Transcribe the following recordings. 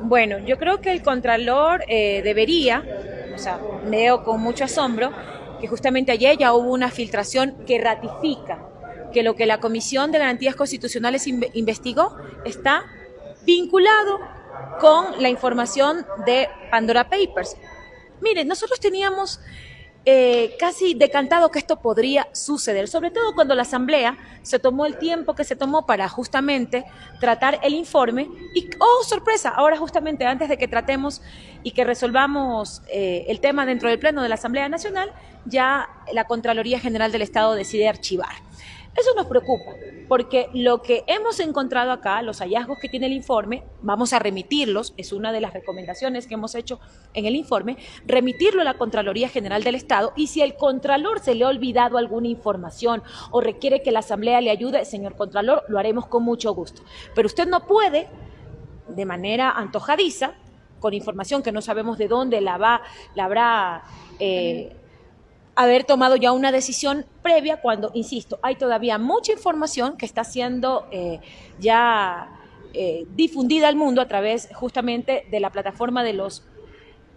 Bueno, yo creo que el Contralor eh, debería, o sea, leo con mucho asombro, que justamente ayer ya hubo una filtración que ratifica que lo que la Comisión de Garantías Constitucionales investigó está vinculado con la información de Pandora Papers. Miren, nosotros teníamos eh, casi decantado que esto podría suceder, sobre todo cuando la Asamblea se tomó el tiempo que se tomó para justamente tratar el informe y, oh, sorpresa, ahora justamente antes de que tratemos y que resolvamos eh, el tema dentro del Pleno de la Asamblea Nacional, ya la Contraloría General del Estado decide archivar. Eso nos preocupa, porque lo que hemos encontrado acá, los hallazgos que tiene el informe, vamos a remitirlos, es una de las recomendaciones que hemos hecho en el informe, remitirlo a la Contraloría General del Estado y si el Contralor se le ha olvidado alguna información o requiere que la Asamblea le ayude, señor Contralor, lo haremos con mucho gusto. Pero usted no puede, de manera antojadiza, con información que no sabemos de dónde la, va, la habrá... Eh, haber tomado ya una decisión previa cuando, insisto, hay todavía mucha información que está siendo eh, ya eh, difundida al mundo a través justamente de la plataforma de los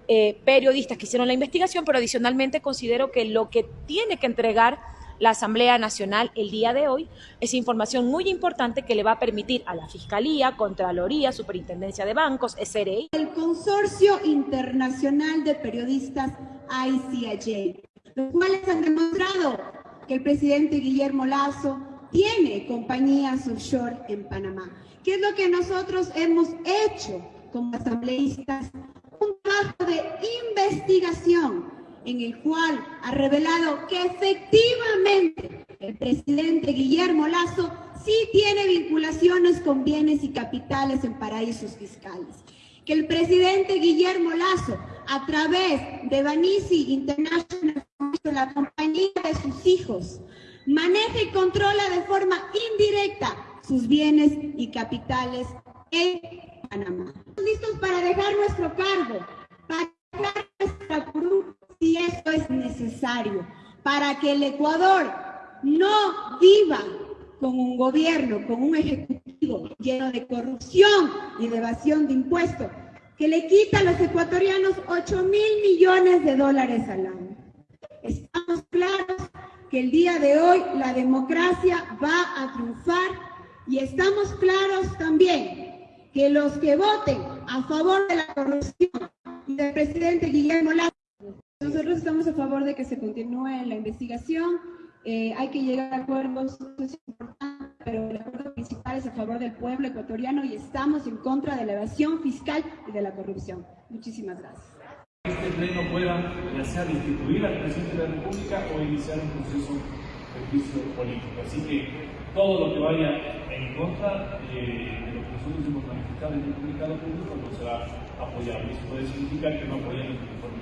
eh, periodistas que hicieron la investigación, pero adicionalmente considero que lo que tiene que entregar la Asamblea Nacional el día de hoy es información muy importante que le va a permitir a la Fiscalía, Contraloría, Superintendencia de Bancos, SRI. El Consorcio Internacional de Periodistas ICIJ los cuales han demostrado que el presidente Guillermo Lazo tiene compañías offshore en Panamá. ¿Qué es lo que nosotros hemos hecho como asambleístas? Un trabajo de investigación en el cual ha revelado que efectivamente el presidente Guillermo Lazo sí tiene vinculaciones con bienes y capitales en paraísos fiscales. Que el presidente Guillermo Lazo, a través de Banisi International la compañía de sus hijos, maneja y controla de forma indirecta sus bienes y capitales en Panamá. Estamos listos para dejar nuestro cargo, para dejar nuestra cruz si esto es necesario, para que el Ecuador no viva con un gobierno, con un ejecutivo lleno de corrupción y de evasión de impuestos, que le quita a los ecuatorianos 8 mil millones de dólares al año. Claros que el día de hoy la democracia va a triunfar y estamos claros también que los que voten a favor de la corrupción del presidente Guillermo Lazo, nosotros estamos a favor de que se continúe la investigación, eh, hay que llegar a acuerdos, es importante, pero el acuerdo principal es a favor del pueblo ecuatoriano y estamos en contra de la evasión fiscal y de la corrupción. Muchísimas gracias este pleno pueda ya sea destituir al presidente de la República o iniciar un proceso de juicio político. Así que todo lo que vaya en contra eh, de lo que nosotros hemos manifestado en el comunicado público no será apoyado. Eso puede significar que no apoyamos el informe.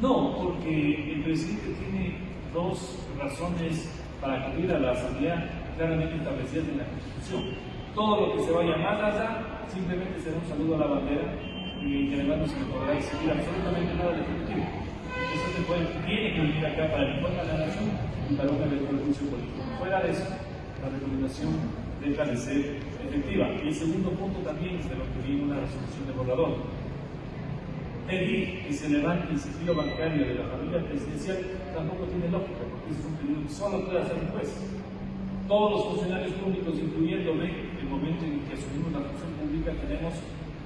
No, porque el presidente tiene dos razones para acudir a la Asamblea claramente establecidas en la Constitución todo lo que se vaya más allá simplemente será un saludo a la bandera y que además no se podrá exigir absolutamente nada al Ejecutivo. Eso se puede, tiene que venir acá para el informe a la nación y para un juicio político. Fuera de eso, la recomendación deja de ser efectiva. Y el segundo punto también es de lo que viene una resolución de borrador. Pedir que se levante el sigilo bancario de la familia presidencial tampoco tiene lógica, porque es un pedido que solo puede hacer un juez todos los funcionarios públicos, incluyéndome, el momento en que asumimos la función pública, tenemos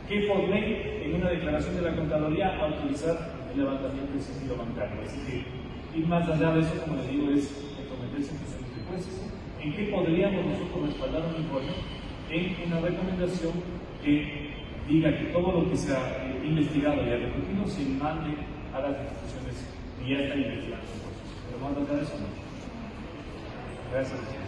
que por en una declaración de la Contraloría, autorizar el levantamiento del sigilo bancario. Así que ir más allá de eso, como les digo, es comprometerse en funciones de jueces. ¿En qué podríamos nosotros respaldar un informe? En una recomendación que diga que todo lo que se ha investigado y ha repetido se mande a las instituciones y ya está investigando. Pero más allá de eso, no. Gracias.